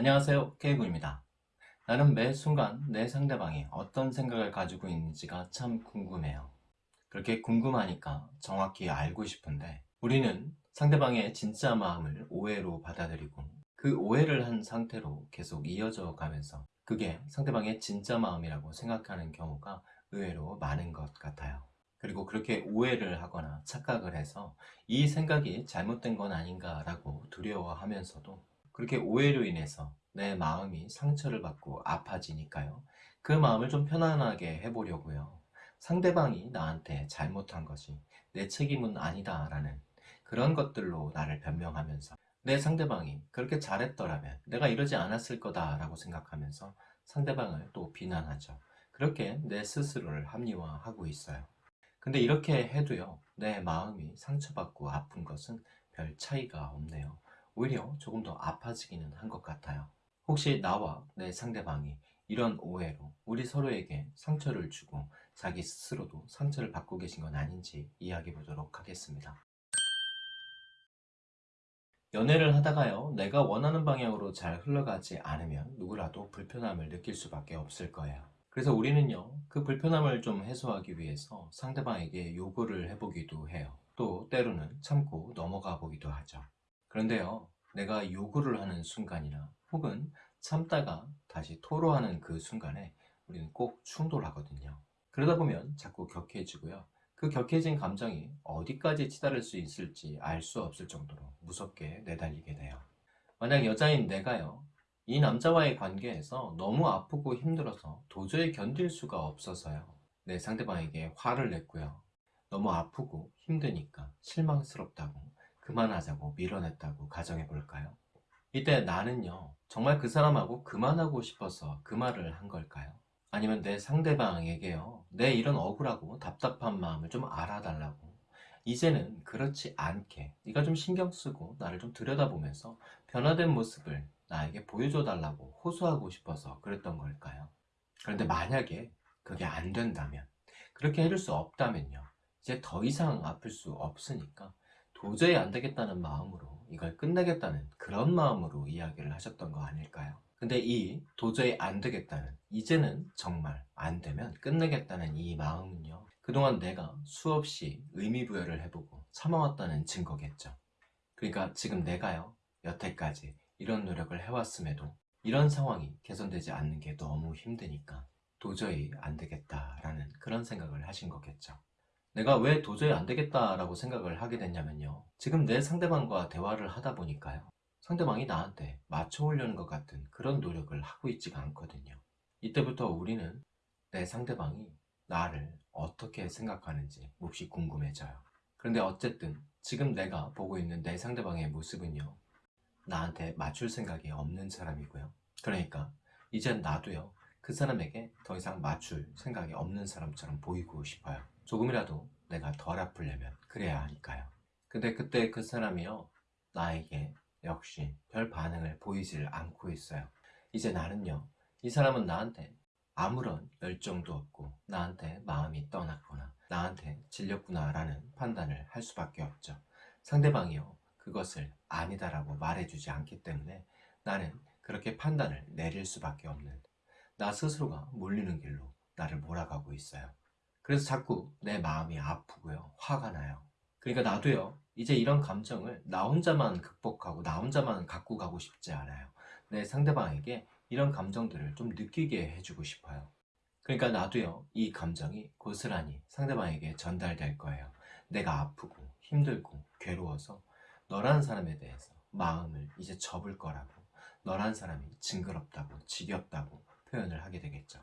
안녕하세요. K군입니다. 나는 매 순간 내 상대방이 어떤 생각을 가지고 있는지가 참 궁금해요. 그렇게 궁금하니까 정확히 알고 싶은데 우리는 상대방의 진짜 마음을 오해로 받아들이고 그 오해를 한 상태로 계속 이어져 가면서 그게 상대방의 진짜 마음이라고 생각하는 경우가 의외로 많은 것 같아요. 그리고 그렇게 오해를 하거나 착각을 해서 이 생각이 잘못된 건 아닌가 라고 두려워하면서도 그렇게 오해로 인해서 내 마음이 상처를 받고 아파지니까요. 그 마음을 좀 편안하게 해보려고요. 상대방이 나한테 잘못한 것이 내 책임은 아니다 라는 그런 것들로 나를 변명하면서 내 상대방이 그렇게 잘했더라면 내가 이러지 않았을 거다 라고 생각하면서 상대방을 또 비난하죠. 그렇게 내 스스로를 합리화하고 있어요. 근데 이렇게 해도요 내 마음이 상처받고 아픈 것은 별 차이가 없네요 오히려 조금 더 아파지기는 한 것 같아요. 혹시 나와 내 상대방이 이런 오해로 우리 서로에게 상처를 주고 자기 스스로도 상처를 받고 계신 건 아닌지 이야기해 보도록 하겠습니다. 연애를 하다가요 내가 원하는 방향으로 잘 흘러가지 않으면 누구라도 불편함을 느낄 수밖에 없을 거예요 그래서 우리는요 그 불편함을 좀 해소하기 위해서 상대방에게 요구를 해보기도 해요. 또 때로는 참고 넘어가 보기도 하죠 그런데요 내가 요구를 하는 순간이나 혹은 참다가 다시 토로하는 그 순간에 우리는 꼭 충돌하거든요. 그러다 보면 자꾸 격해지고요. 그 격해진 감정이 어디까지 치달을 수 있을지 알 수 없을 정도로 무섭게 내달리게 돼요. 만약 여자인 내가요 이 남자와의 관계에서 너무 아프고 힘들어서 도저히 견딜 수가 없어서요. 내 상대방에게 화를 냈고요. 너무 아프고 힘드니까 실망스럽다고 그만하자고 밀어냈다고 가정해 볼까요? 이때 나는요 정말 그 사람하고 그만하고 싶어서 그 말을 한 걸까요? 아니면 내 상대방에게요 내 이런 억울하고 답답한 마음을 좀 알아달라고 이제는 그렇지 않게 네가 좀 신경 쓰고 나를 좀 들여다보면서 변화된 모습을 나에게 보여줘 달라고 호소하고 싶어서 그랬던 걸까요? 그런데 만약에 그게 안 된다면 그렇게 해줄 수 없다면요 이제 더 이상 아플 수 없으니까 도저히 안 되겠다는 마음으로 이걸 끝내겠다는 그런 마음으로 이야기를 하셨던 거 아닐까요? 근데 이 도저히 안 되겠다는 이제는 정말 안 되면 끝내겠다는 이 마음은요 그동안 내가 수없이 의미부여를 해보고 참아왔다는 증거겠죠 그러니까 지금 내가요 여태까지 이런 노력을 해왔음에도 이런 상황이 개선되지 않는 게 너무 힘드니까 도저히 안 되겠다라는 그런 생각을 하신 거겠죠 내가 왜 도저히 안 되겠다라고 생각을 하게 됐냐면요. 지금 내 상대방과 대화를 하다 보니까요. 상대방이 나한테 맞춰오려는 것 같은 그런 노력을 하고 있지가 않거든요. 이때부터 우리는 내 상대방이 나를 어떻게 생각하는지 몹시 궁금해져요. 그런데 어쨌든 지금 내가 보고 있는 내 상대방의 모습은요. 나한테 맞출 생각이 없는 사람이고요. 그러니까 이젠 나도요. 그 사람에게 더 이상 맞출 생각이 없는 사람처럼 보이고 싶어요 조금이라도 내가 덜 아프려면 그래야 하니까요. 근데 그때 그 사람이요 나에게 역시 별 반응을 보이질 않고 있어요. 이제 나는요 이 사람은 나한테 아무런 열정도 없고 나한테 마음이 떠났거나 나한테 질렸구나 라는 판단을 할 수밖에 없죠. 상대방이요 그것을 아니다라고 말해주지 않기 때문에 나는 그렇게 판단을 내릴 수밖에 없는 나 스스로가 몰리는 길로 나를 몰아가고 있어요 그래서 자꾸 내 마음이 아프고요. 화가 나요. 그러니까 나도요. 이제 이런 감정을 나 혼자만 극복하고 나 혼자만 갖고 가고 싶지 않아요. 내 상대방에게 이런 감정들을 좀 느끼게 해주고 싶어요. 그러니까 나도요. 이 감정이 고스란히 상대방에게 전달될 거예요. 내가 아프고 힘들고 괴로워서 너라는 사람에 대해서 마음을 이제 접을 거라고 너란 사람이 징그럽다고 지겹다고 표현을 하게 되겠죠.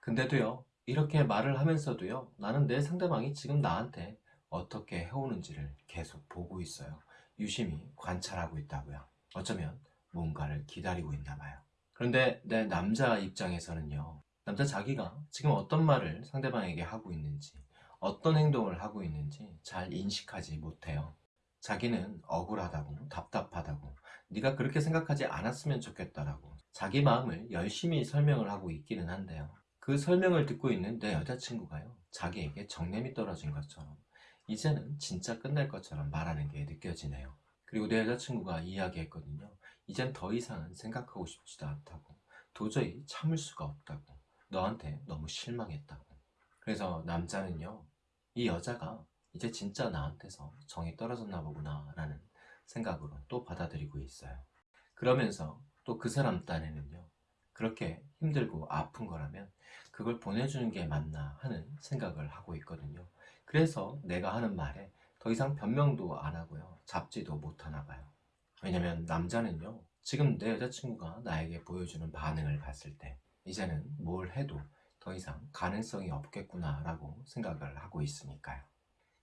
근데도요 이렇게 말을 하면서도요 나는 내 상대방이 지금 나한테 어떻게 해오는지를 계속 보고 있어요. 유심히 관찰하고 있다고요. 어쩌면 뭔가를 기다리고 있나 봐요. 그런데 내 남자 입장에서는요 남자 자기가 지금 어떤 말을 상대방에게 하고 있는지 어떤 행동을 하고 있는지 잘 인식하지 못해요. 자기는 억울하다고 답답하다고 네가 그렇게 생각하지 않았으면 좋겠다라고 자기 마음을 열심히 설명을 하고 있기는 한데요 그 설명을 듣고 있는 내 여자친구가요 자기에게 정냄이 떨어진 것처럼 이제는 진짜 끝날 것처럼 말하는 게 느껴지네요. 그리고 내 여자친구가 이야기했거든요. 이젠 더 이상은 생각하고 싶지도 않다고. 도저히 참을 수가 없다고. 너한테 너무 실망했다고. 그래서 남자는요 이 여자가 이제 진짜 나한테서 정이 떨어졌나 보구나 라는 생각으로 또 받아들이고 있어요. 그러면서 또 그 사람 딴에는요 그렇게 힘들고 아픈 거라면 그걸 보내주는 게 맞나 하는 생각을 하고 있거든요. 그래서 내가 하는 말에 더 이상 변명도 안 하고요. 잡지도 못 하나 봐요. 왜냐면 남자는요 지금 내 여자친구가 나에게 보여주는 반응을 봤을 때 이제는 뭘 해도 더 이상 가능성이 없겠구나 라고 생각을 하고 있으니까요.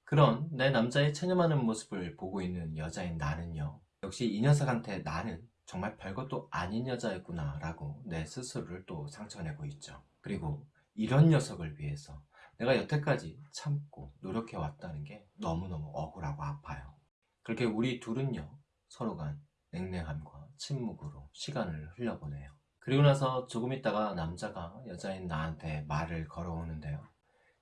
그런 내 남자의 체념하는 모습을 보고 있는 여자인 나는요 역시 이 녀석한테 나는 정말 별것도 아닌 여자였구나 라고 내 스스로를 또 상처내고 있죠. 그리고 이런 녀석을 위해서 내가 여태까지 참고 노력해 왔다는 게 너무너무 억울하고 아파요. 그렇게 우리 둘은요 서로 간 냉랭함과 침묵으로 시간을 흘려보내요. 그리고 나서 조금 있다가 남자가 여자인 나한테 말을 걸어오는데요.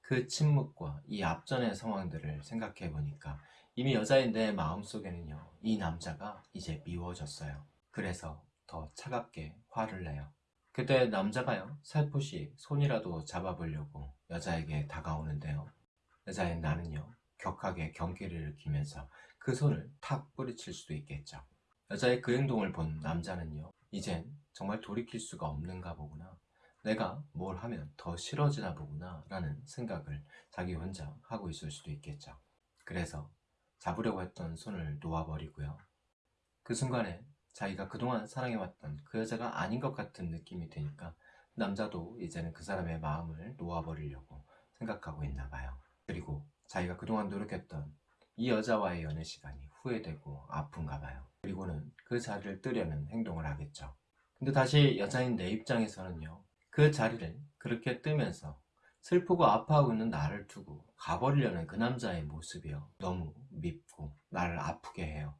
그 침묵과 이 앞전의 상황들을 생각해 보니까 이미 여자인 내 마음속에는요 이 남자가 이제 미워졌어요 그래서 더 차갑게 화를 내요. 그때 남자가요 살포시 손이라도 잡아보려고 여자에게 다가오는데요. 여자인 나는요 격하게 경계를 일으키면서 그 손을 탁 뿌리칠 수도 있겠죠. 여자의 그 행동을 본 남자는요 이젠 정말 돌이킬 수가 없는가 보구나. 내가 뭘 하면 더 싫어지나 보구나 라는 생각을 자기 혼자 하고 있을 수도 있겠죠. 그래서 잡으려고 했던 손을 놓아버리고요. 그 순간에 자기가 그동안 사랑해왔던 그 여자가 아닌 것 같은 느낌이 드니까 남자도 이제는 그 사람의 마음을 놓아버리려고 생각하고 있나 봐요. 그리고 자기가 그동안 노력했던 이 여자와의 연애 시간이 후회되고 아픈가 봐요. 그리고는 그 자리를 뜨려는 행동을 하겠죠. 근데 다시 여자인 내 입장에서는요 그 자리를 그렇게 뜨면서 슬프고 아파하고 있는 나를 두고 가버리려는 그 남자의 모습이요. 너무 밉고 나를 아프게 해요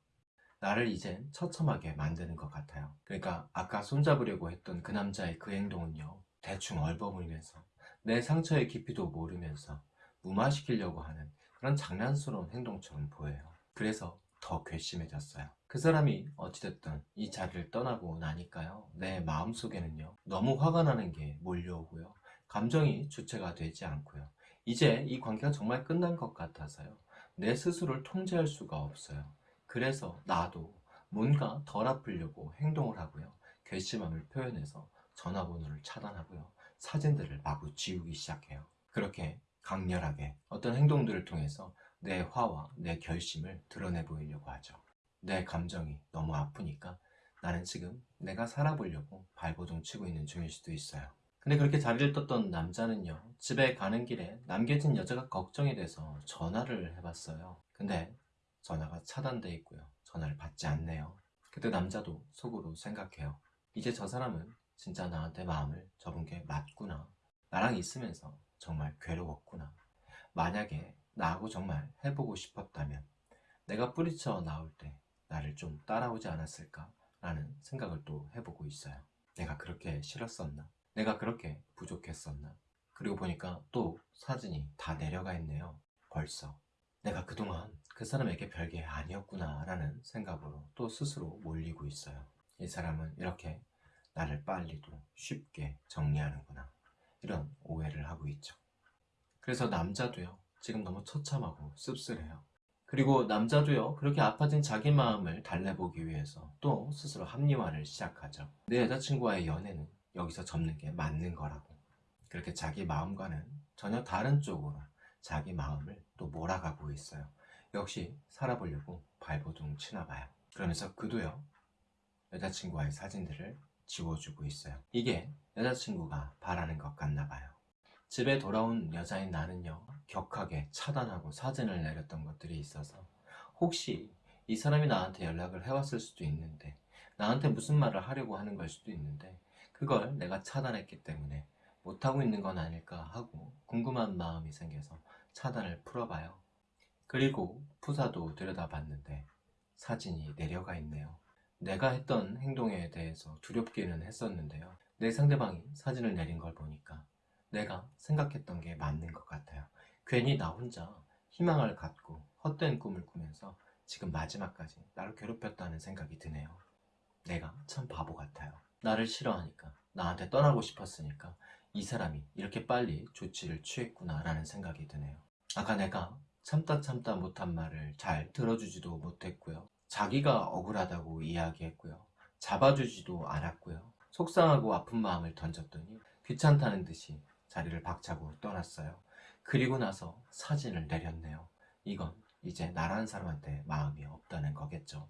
나를 이젠 처참하게 만드는 것 같아요. 그러니까 아까 손잡으려고 했던 그 남자의 그 행동은요 대충 얼버무리면서 내 상처의 깊이도 모르면서 무마시키려고 하는 그런 장난스러운 행동처럼 보여요. 그래서 더 괘씸해졌어요. 그 사람이 어찌됐든 이 자리를 떠나고 나니까요 내 마음속에는요 너무 화가 나는 게 몰려오고요 감정이 주체가 되지 않고요. 이제 이 관계가 정말 끝난 것 같아서요 내 스스로를 통제할 수가 없어요 그래서 나도 뭔가 덜 아프려고 행동을 하고요. 괘씸함을 표현해서 전화번호를 차단하고요. 사진들을 마구 지우기 시작해요. 그렇게 강렬하게 어떤 행동들을 통해서 내 화와 내 결심을 드러내 보이려고 하죠. 내 감정이 너무 아프니까 나는 지금 내가 살아보려고 발버둥 치고 있는 중일 수도 있어요. 근데 그렇게 자리를 떴던 남자는요 집에 가는 길에 남겨진 여자가 걱정이 돼서 전화를 해봤어요. 근데 전화가 차단돼 있고요. 전화를 받지 않네요. 그때 남자도 속으로 생각해요. 이제 저 사람은 진짜 나한테 마음을 접은 게 맞구나. 나랑 있으면서 정말 괴로웠구나. 만약에 나하고 정말 해보고 싶었다면 내가 뿌리쳐 나올 때 나를 좀 따라오지 않았을까? 라는 생각을 또 해보고 있어요. 내가 그렇게 싫었었나? 내가 그렇게 부족했었나? 그리고 보니까 또 사진이 다 내려가 있네요. 벌써 내가 그동안 그 사람에게 별게 아니었구나 라는 생각으로 또 스스로 몰리고 있어요. 이 사람은 이렇게 나를 빨리도 쉽게 정리하는구나. 이런 오해를 하고 있죠. 그래서 남자도요 지금 너무 처참하고 씁쓸해요. 그리고 남자도요 그렇게 아파진 자기 마음을 달래보기 위해서 또 스스로 합리화를 시작하죠. 내 여자친구와의 연애는 여기서 접는 게 맞는 거라고. 그렇게 자기 마음과는 전혀 다른 쪽으로 자기 마음을 또 몰아가고 있어요. 역시 살아보려고 발버둥 치나 봐요. 그러면서 그도요 여자친구와의 사진들을 지워주고 있어요. 이게 여자친구가 바라는 것 같나 봐요. 집에 돌아온 여자인 나는요 격하게 차단하고 사진을 내렸던 것들이 있어서 혹시 이 사람이 나한테 연락을 해왔을 수도 있는데 나한테 무슨 말을 하려고 하는 걸 수도 있는데 그걸 내가 차단했기 때문에 못하고 있는 건 아닐까 하고 궁금한 마음이 생겨서 차단을 풀어봐요. 그리고 푸사도 들여다봤는데 사진이 내려가 있네요. 내가 했던 행동에 대해서 두렵기는 했었는데요. 내 상대방이 사진을 내린 걸 보니까 내가 생각했던 게 맞는 것 같아요. 괜히 나 혼자 희망을 갖고 헛된 꿈을 꾸면서 지금 마지막까지 나를 괴롭혔다는 생각이 드네요. 내가 참 바보 같아요. 나를 싫어하니까, 나한테 떠나고 싶었으니까 이 사람이 이렇게 빨리 조치를 취했구나 라는 생각이 드네요. 아까 내가 참다 참다 못한 말을 잘 들어주지도 못했고요. 자기가 억울하다고 이야기했고요. 잡아주지도 않았고요. 속상하고 아픈 마음을 던졌더니 귀찮다는 듯이 자리를 박차고 떠났어요. 그리고 나서 사진을 내렸네요. 이건 이제 나라는 사람한테 마음이 없다는 거겠죠.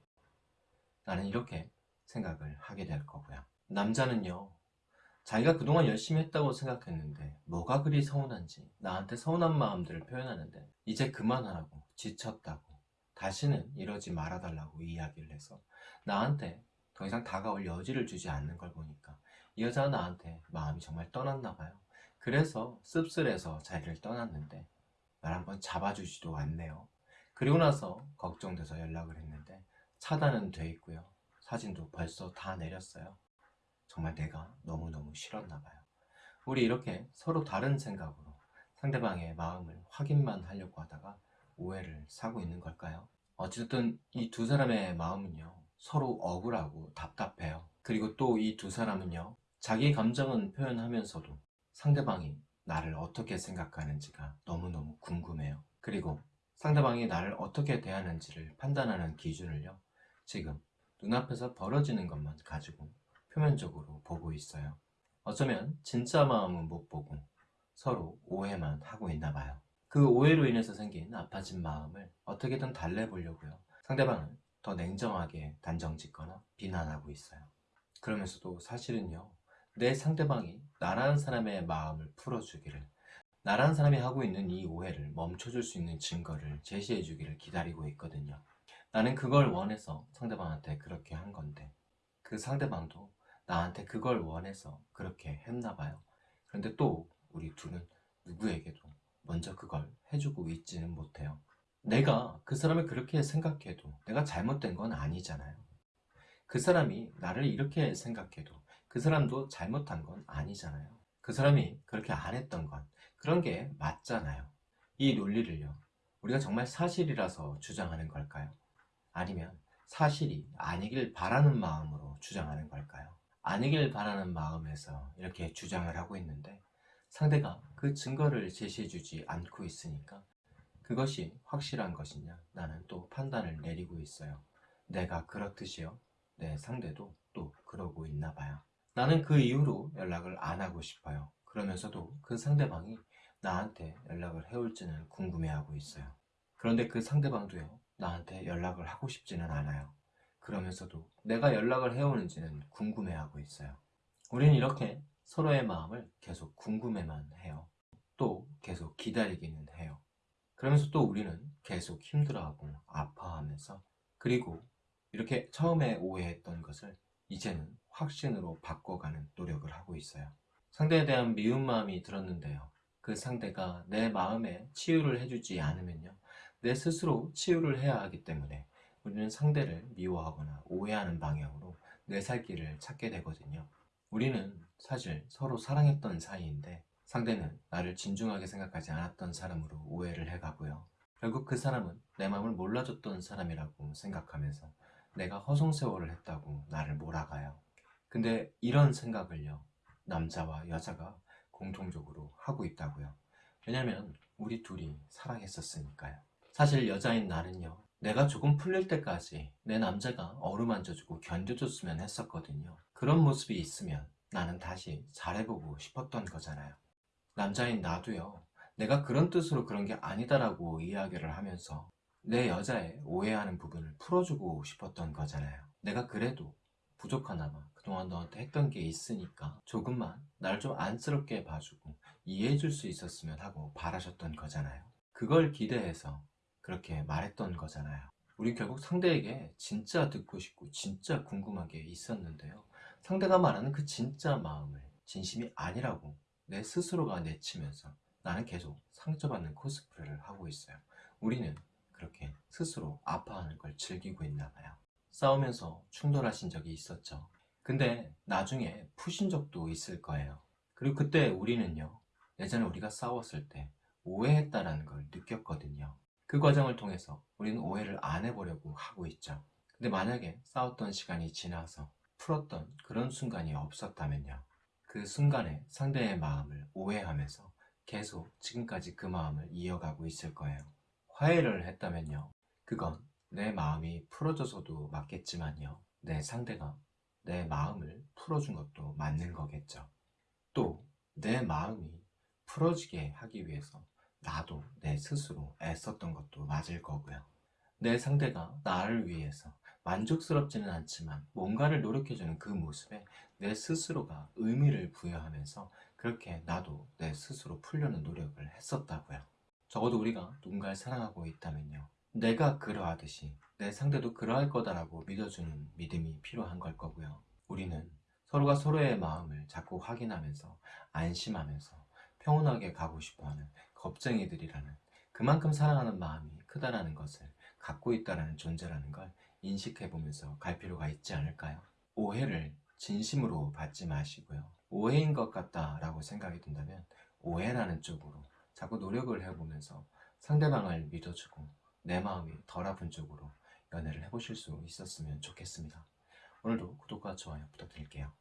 나는 이렇게 생각을 하게 될 거고요. 남자는요, 자기가 그동안 열심히 했다고 생각했는데 뭐가 그리 서운한지 나한테 서운한 마음들을 표현하는데 이제 그만하라고 지쳤다고 다시는 이러지 말아달라고 이야기를 해서 나한테 더 이상 다가올 여지를 주지 않는 걸 보니까 이 여자가 나한테 마음이 정말 떠났나 봐요. 그래서 씁쓸해서 자리를 떠났는데 날 한번 잡아주지도 않네요. 그리고 나서 걱정돼서 연락을 했는데 차단은 돼 있고요. 사진도 벌써 다 내렸어요. 정말 내가 너무너무 싫었나 봐요. 우리 이렇게 서로 다른 생각으로 상대방의 마음을 확인만 하려고 하다가 오해를 사고 있는 걸까요? 어쨌든 이 두 사람의 마음은요 서로 억울하고 답답해요. 그리고 또 이 두 사람은요 자기 감정은 표현하면서도 상대방이 나를 어떻게 생각하는지가 너무너무 궁금해요. 그리고 상대방이 나를 어떻게 대하는지를 판단하는 기준을요 지금 눈앞에서 벌어지는 것만 가지고 표면적으로 보고 있어요. 어쩌면 진짜 마음은 못 보고 서로 오해만 하고 있나 봐요. 그 오해로 인해서 생긴 아파진 마음을 어떻게든 달래보려고요. 상대방을 더 냉정하게 단정 짓거나 비난하고 있어요. 그러면서도 사실은요, 내 상대방이 나라는 사람의 마음을 풀어주기를, 나라는 사람이 하고 있는 이 오해를 멈춰줄 수 있는 증거를 제시해 주기를 기다리고 있거든요. 나는 그걸 원해서 상대방한테 그렇게 한 건데, 그 상대방도 나한테 그걸 원해서 그렇게 했나 봐요. 그런데 또 우리 둘은 누구에게도 먼저 그걸 해주고 있지는 못해요. 내가 그 사람을 그렇게 생각해도 내가 잘못된 건 아니잖아요. 그 사람이 나를 이렇게 생각해도 그 사람도 잘못한 건 아니잖아요. 그 사람이 그렇게 안 했던 건 그런 게 맞잖아요. 이 논리를요. 우리가 정말 사실이라서 주장하는 걸까요? 아니면 사실이 아니길 바라는 마음으로 주장하는 걸까요? 아니길 바라는 마음에서 이렇게 주장을 하고 있는데 상대가 그 증거를 제시해 주지 않고 있으니까 그것이 확실한 것이냐 나는 또 판단을 내리고 있어요. 내가 그렇듯이요. 내 상대도 또 그러고 있나 봐요. 나는 그 이후로 연락을 안 하고 싶어요. 그러면서도 그 상대방이 나한테 연락을 해올지는 궁금해하고 있어요. 그런데 그 상대방도요. 나한테 연락을 하고 싶지는 않아요. 그러면서도 내가 연락을 해오는지는 궁금해하고 있어요. 우리는 이렇게 서로의 마음을 계속 궁금해만 해요. 또 계속 기다리기는 해요. 그러면서 또 우리는 계속 힘들어하고 아파하면서 그리고 이렇게 처음에 오해했던 것을 이제는 확신으로 바꿔가는 노력을 하고 있어요. 상대에 대한 미운 마음이 들었는데요. 그 상대가 내 마음에 치유를 해주지 않으면요. 내 스스로 치유를 해야 하기 때문에 우리는 상대를 미워하거나 오해하는 방향으로 내살 길을 찾게 되거든요. 우리는 사실 서로 사랑했던 사이인데 상대는 나를 진중하게 생각하지 않았던 사람으로 오해를 해가고요. 결국 그 사람은 내 마음을 몰라줬던 사람이라고 생각하면서 내가 허송세월을 했다고 나를 몰아가요. 근데 이런 생각을요. 남자와 여자가 공통적으로 하고 있다고요. 왜냐면 우리 둘이 사랑했었으니까요. 사실 여자인 나는요. 내가 조금 풀릴 때까지 내 남자가 어루만져주고 견뎌줬으면 했었거든요. 그런 모습이 있으면 나는 다시 잘해보고 싶었던 거잖아요. 남자인 나도요. 내가 그런 뜻으로 그런 게 아니다라고 이야기를 하면서 내 여자의 오해하는 부분을 풀어주고 싶었던 거잖아요. 내가 그래도 부족하나마 그동안 너한테 했던 게 있으니까 조금만 날좀 안쓰럽게 봐주고 이해해줄 수 있었으면 하고 바라셨던 거잖아요. 그걸 기대해서 그렇게 말했던 거잖아요. 우리 결국 상대에게 진짜 듣고 싶고 진짜 궁금한 게 있었는데요. 상대가 말하는 그 진짜 마음을 진심이 아니라고 내 스스로가 내치면서 나는 계속 상처받는 코스프레를 하고 있어요. 우리는 그렇게 스스로 아파하는 걸 즐기고 있나 봐요. 싸우면서 충돌하신 적이 있었죠. 근데 나중에 푸신 적도 있을 거예요. 그리고 그때 우리는요, 예전에 우리가 싸웠을 때 오해했다라는 걸 느꼈거든요. 그 과정을 통해서 우리는 오해를 안 해보려고 하고 있죠. 근데 만약에 싸웠던 시간이 지나서 풀었던 그런 순간이 없었다면요. 그 순간에 상대의 마음을 오해하면서 계속 지금까지 그 마음을 이어가고 있을 거예요. 화해를 했다면요. 그건 내 마음이 풀어져서도 맞겠지만요. 내 상대가 내 마음을 풀어준 것도 맞는 거겠죠. 또 내 마음이 풀어지게 하기 위해서 나도 내 스스로 애썼던 것도 맞을 거고요. 내 상대가 나를 위해서 만족스럽지는 않지만 뭔가를 노력해주는 그 모습에 내 스스로가 의미를 부여하면서 그렇게 나도 내 스스로 풀려는 노력을 했었다고요. 적어도 우리가 누군가를 사랑하고 있다면요. 내가 그러하듯이 내 상대도 그러할 거다라고 믿어주는 믿음이 필요한 걸 거고요. 우리는 서로가 서로의 마음을 자꾸 확인하면서 안심하면서 평온하게 가고 싶어하는 겁쟁이들이라는 그만큼 사랑하는 마음이 크다라는 것을 갖고 있다라는 존재라는 걸 인식해 보면서 갈 필요가 있지 않을까요? 오해를 진심으로 받지 마시고요. 오해인 것 같다라고 생각이 든다면 오해라는 쪽으로 자꾸 노력을 해보면서 상대방을 믿어주고 내 마음이 덜 아픈 쪽으로 연애를 해보실 수 있었으면 좋겠습니다. 오늘도 구독과 좋아요 부탁드릴게요.